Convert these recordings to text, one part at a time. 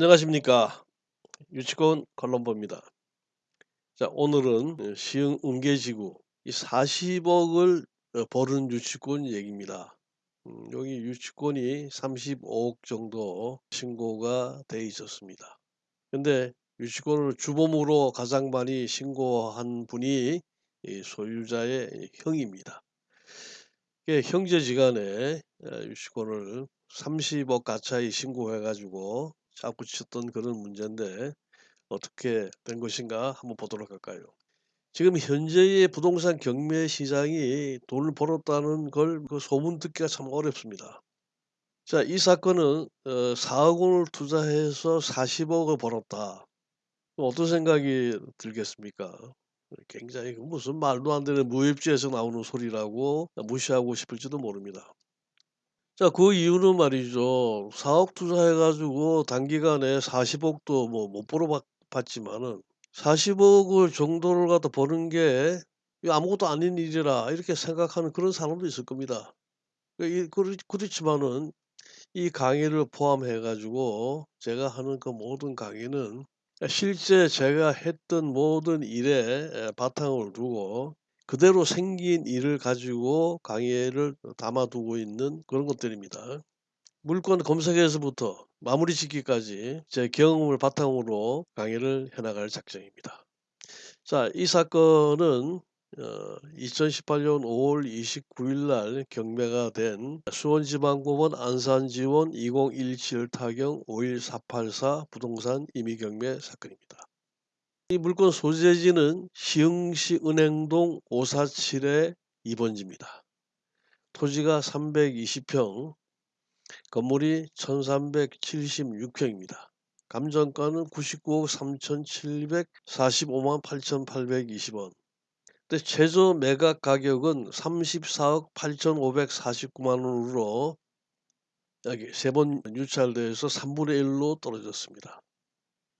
안녕하십니까. 유치권 콜럼버입니다. 자, 오늘은 어, 시흥 은계지구 이 40억을 어, 벌은 유치권 얘기입니다. 음, 여기 유치권이 35억 정도 신고가 돼 있었습니다. 근데 유치권을 주범으로 가장 많이 신고한 분이 이 소유자의 형입니다. 형제지간에 어, 유치권을 30억 가차이 신고해 가지고 쳤던 그런 문제인데 어떻게 된 것인가 한번 보도록 할까요? 지금 현재의 부동산 경매 시장이 돈을 벌었다는 걸 그 소문 듣기가 참 어렵습니다. 자, 이 사건은 어, 4억 원을 투자해서 40억을 벌었다. 어떤 생각이 들겠습니까? 굉장히 그 무슨 말도 안 되는 무협지에서 나오는 소리라고 무시하고 싶을지도 모릅니다. 자, 그 이유는 말이죠. 4억 투자해 가지고 단기간에 40억도 뭐 못 벌어 봤 봤지만은 40억을 정도를 갖다 버는 게이 '아무것도 아닌 일이라.' 이렇게 생각하는 그런 사람도 있을 겁니다. 그 그렇지만은 이 강의를 포함해 가지고 제가 하는 그 모든 강의는 실제 제가 했던 모든 일에 에 바탕을 두고 그대로 생긴 일을 가지고 강의를 담아 두고 있는 그런 것들입니다. 물건 검색에서부터 마무리 짓기까지 제 경험을 바탕으로 강의를 해 나갈 작정입니다. 자, 이 사건은 어 2018년 5월 29일 날 경매가 된 수원지방법원 안산지원 2017 타경 51484 부동산 임의경매 사건입니다. 이 물건 소재지는 시흥시 은행동 547의 2번지입니다. 토지가 320평, 건물이 1376평입니다. 감정가는 99억 3,745만 8,820원. 근데 최저 매각 가격은 34억 8,549만 원으로 여기 세 번 유찰돼서 3분의 1로 떨어졌습니다.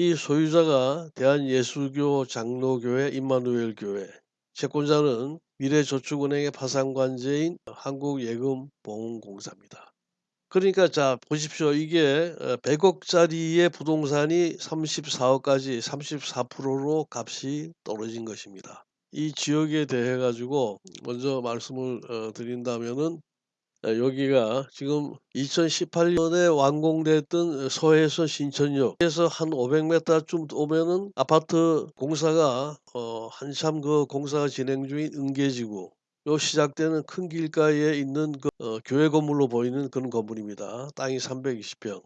이 소유자가 대한예수교 장로교회 임마누엘 교회, 채권자는 미래저축은행의 파산관제인 한국예금보험공사입니다. 그러니까 자 보십시오. 이게 어 100억 짜리의 부동산이 34억까지 34%로 값이 떨어진 것입니다. 이 지역에 대해 가지고 먼저 말씀을 어 드린다면은 어 여기가 지금 2018년에 완공됐던 서해선 신천역에서 한 500m쯤 오면은 아파트 공사가 어 한참 그 공사가 진행 중인 은계지구 요 시작되는 큰 길가에 있는 그 어 교회 건물로 보이는 그런 건물입니다. 땅이 320평.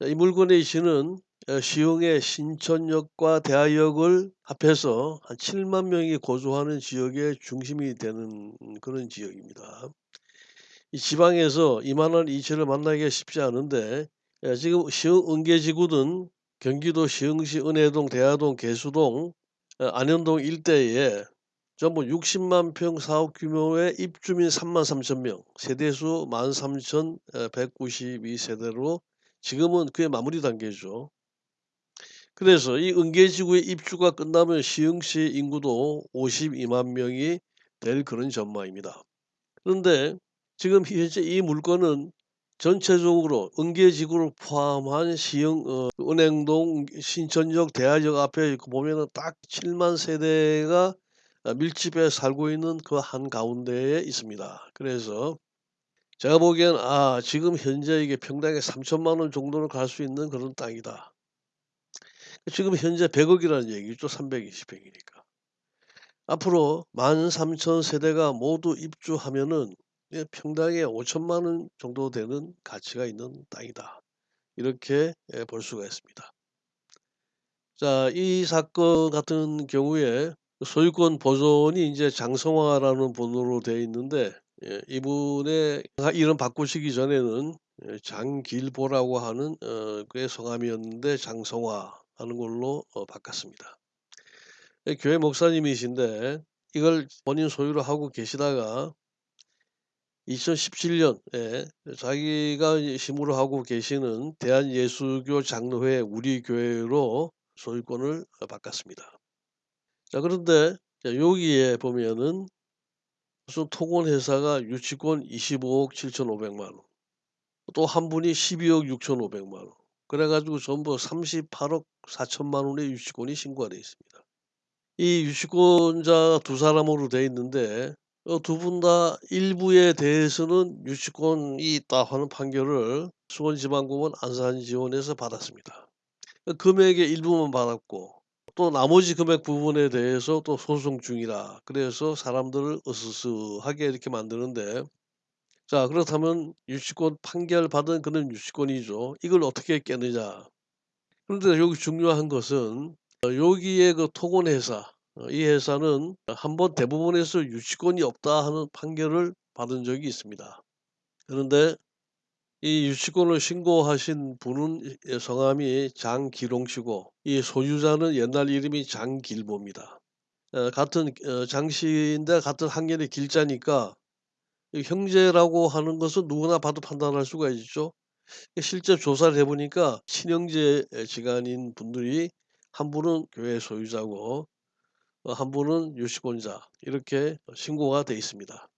자, 이 물건의 이치는 어 시흥의 신천역과 대하역을 합해서 한 7만 명이 거주하는 지역의 중심이 되는 그런 지역입니다. 이 지방에서 이만한 이치를 만나기가 쉽지 않은데 예 지금 시흥 은계지구는 경기도 시흥시 은혜동, 대하동, 개수동, 어 안현동 일대에 전부 60만 평 사업 규모의 입주민 3만 3천 명, 세대수 13,192 세대로 지금은 그의 마무리 단계죠. 그래서 이 은계지구의 입주가 끝나면 시흥시 인구도 52만 명이 될 그런 전망입니다. 그런데 지금 현재 이 물건은 전체적으로 은계지구를 포함한 시흥 어 은행동, 신천역, 대하역 앞에 그 보면은 딱 7만 세대가 어 밀집해 살고 있는 그 한 가운데에 있습니다. 그래서 제가 보기에는 '아 지금 현재 이게 평당에 3천만 원 정도는 갈 수 있는 그런 땅이다.' 지금 현재 100억 이라는 얘기죠. 320 평이니까. 앞으로 13,000 세대가 모두 입주하면은 예 평당에 5천만 원 정도 되는 가치가 있는 땅이다. 이렇게 예볼 수가 있습니다. 자, 이 사건 같은 경우에 소유권 보존이 인제 장성화라는 번호로 되어 있는데 예 이분의 이름 바꾸시기 전에는 예 장길보라고 하는 어 그의 성함이었는데 장성화 하는 걸로 어 바꿨습니다. 예 교회 목사님이신데 이걸 본인 소유로 하고 계시다가 2017년에 자기가 이 심으로 하고 계시는 대한예수교 장로회 우리 교회로 소유권을 어 바꿨습니다. 자 그런데 자 여기에 보면은 무슨 토건회사가 유치권 25억 7,500만 원, 또 한 분이 12억 6,500만 원, 그래 가지고 전부 38억 4천만 원의 유치권이 신고가 돼 있습니다. 이 유치권자 두 사람으로 돼 있는데 어 두 분 다 일부에 대해서는 유치권이 있다 하는 판결을 수원지방법원 안산지원에서 받았습니다. 그 금액의 일부만 받았고 또 나머지 금액 부분에 대해서 또 소송 중이라 그래서 사람들을 으스스하게 이렇게 만드는데 자 그렇다면 유치권 판결 받은 그런 유치권이죠. 이걸 어떻게 깨느냐. 그런데 여기 중요한 것은 어 여기에 그 토건회사 어 이 회사는 한 번 대법원에서 유치권이 없다 하는 판결을 받은 적이 있습니다. 그런데 이 유치권을 신고하신 분은 이 성함이 장기롱 씨고 이 소유자는 옛날 이름이 장길보입니다. 어 같은 어장 씨인데 같은 한결의 길자니까 이 형제라고 하는 것은 누구나 봐도 판단할 수가 있죠. 실제 조사를 해 보니까 친형제 에 지간인 분들이 한 분은 교회 소유자고 어 한 분은 유치권자 이렇게 어 신고가 돼 있습니다.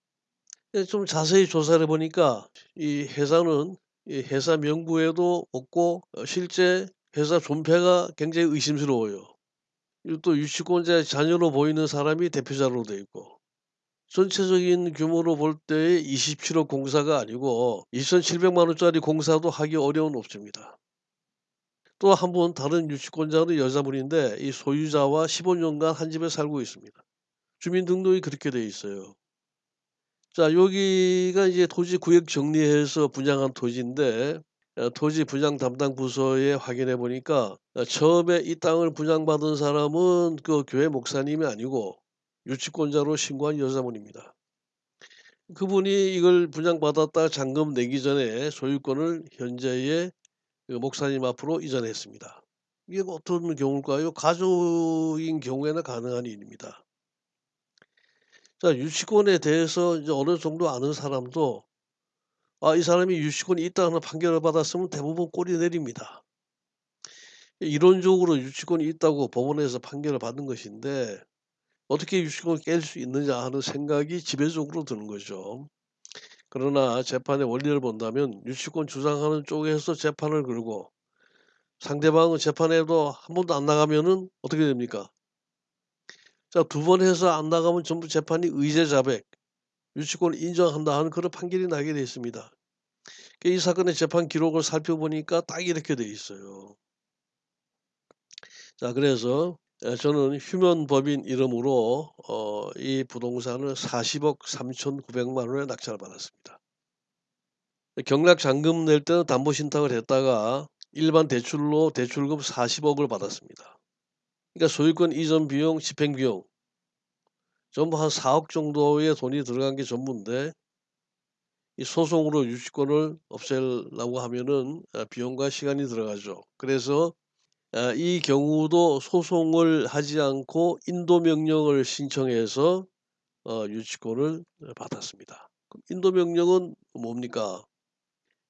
예좀 자세히 조사를 해 보니까 이 회사는 이 회사 명부에도 없고 어 실제 회사 존폐가 굉장히 의심스러워요. 또 유치권자의 자녀로 보이는 사람이 대표자로 돼 있고 전체적인 규모로 볼때 27억 공사가 아니고 2,700만 원짜리 공사도 하기 어려운 업체입니다. 또 한 분 다른 유치권자는 여자분인데 이 소유자와 15년간 한 집에 살고 있습니다. 주민등록이 그렇게 돼 있어요. 자 여기가 이제 토지 구역 정리해서 분양한 토지인데 어 토지 분양 담당 부서에 확인해 보니까 어 처음에 이 땅을 분양받은 사람은 그 교회 목사님이 아니고 유치권자로 신고한 여자분입니다. 그분이 이걸 분양받았다가 잔금 내기 전에 소유권을 현재의 그 목사님 앞으로 이전했습니다. 이게 어떤 경우일까요? 가족인 경우에는 가능한 일입니다. 자 유치권에 대해서 이제 어느 정도 아는 사람도 아 이 사람이 유치권이 있다는 판결을 받았으면 대부분 꼬리 내립니다. 이론적으로 유치권이 있다고 법원에서 판결을 받은 것인데 어떻게 유치권을 깰 수 있느냐 하는 생각이 지배적으로 드는 거죠. 그러나 재판의 원리를 본다면 유치권 주장하는 쪽에서 재판을 걸고 상대방은 재판에도 한 번도 안 나가면은 어떻게 됩니까? 자 두 번 해서 안 나가면 전부 재판이 의제 자백, 유치권을 인정한다 하는 그런 판결이 나게 돼 있습니다. 그이 사건의 재판 기록을 살펴보니까 딱 이렇게 돼 있어요. 자 그래서 에 저는 휴면 법인 이름으로 어 이 부동산을 40억 3,900만 원에 낙찰을 받았습니다. 경락 잔금 낼 때는 담보 신탁을 했다가 일반 대출로 대출금 40억을 받았습니다. 그러니까 소유권 이전 비용, 집행 비용 전부 한 4억 정도의 돈이 들어간 게 전부인데 이 소송으로 유치권을 없애려고 하면은 아 비용과 시간이 들어가죠. 그래서 아 이 경우도 소송을 하지 않고 인도 명령을 신청해서 어 유치권을 어 받았습니다. 그럼 인도 명령은 뭡니까?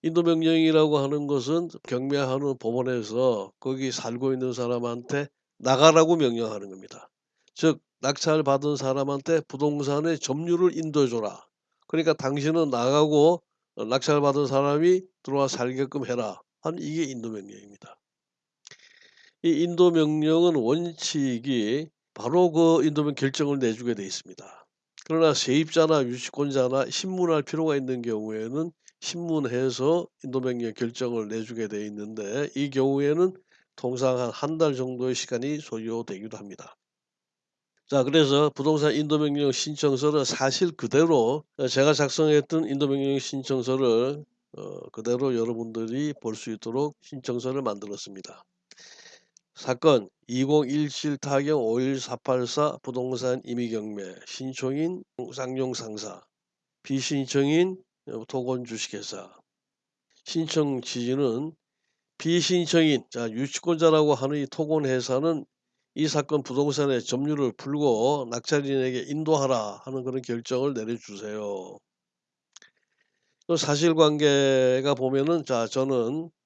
인도 명령이라고 하는 것은 경매하는 법원에서 거기 살고 있는 사람한테 나가라고 명령하는 겁니다. 즉 낙찰 받은 사람한테 부동산의 점유를 인도해 줘라. 그러니까 당신은 나가고 어 낙찰 받은 사람이 들어와 살게끔 해라. 하는 이게 인도 명령입니다. 이 인도 명령은 원칙이 바로 그 인도 명 결정을 내주게 돼 있습니다. 그러나 세입자나 유치권자나 신문할 필요가 있는 경우에는 신문해서 인도 명령 결정을 내주게 돼 있는데 이 경우에는 통상 한 한 달 정도의 시간이 소요되기도 합니다. 자 그래서 부동산 인도 명령 신청서를 사실 그대로 어 제가 작성했던 인도 명령 신청서를 어 그대로 여러분들이 볼 수 있도록 신청서를 만들었습니다. 사건 2017 타경 51484 부동산 임의경매 신청인 쌍용 상사 비신청인 어 토건 주식회사 신청 취지는 비신청인 자 유치권자라고 하는 이 토건 회사는 이 사건 부동산의 점유를 풀고 낙찰인에게 인도하라 하는 그런 결정을 내려주세요. 그 사실관계가 보면은 자 저는 어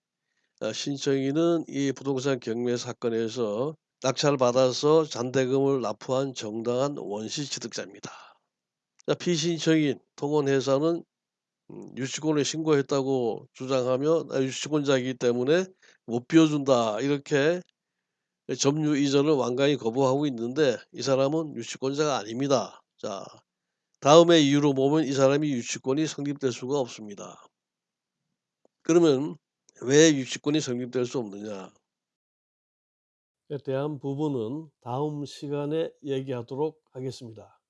신청인은 이 부동산 경매 사건에서 낙찰을 받아서 잔대금을 납부한 정당한 원시 취득자입니다. 자 비신청인 토건 회사는 음 유치권을 신고했다고 주장하면 "아 유치권자이기 때문에 못 비워준다." 이렇게 예 점유 이전을 완강히 거부하고 있는데 이 사람은 유치권자가 아닙니다. 자 다음의 이유로 보면 이 사람이 유치권이 성립될 수가 없습니다. 그러면 왜 유치권이 성립될 수 없느냐? 에 대한 부분은 다음 시간에 얘기하도록 하겠습니다.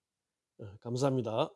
어 감사합니다.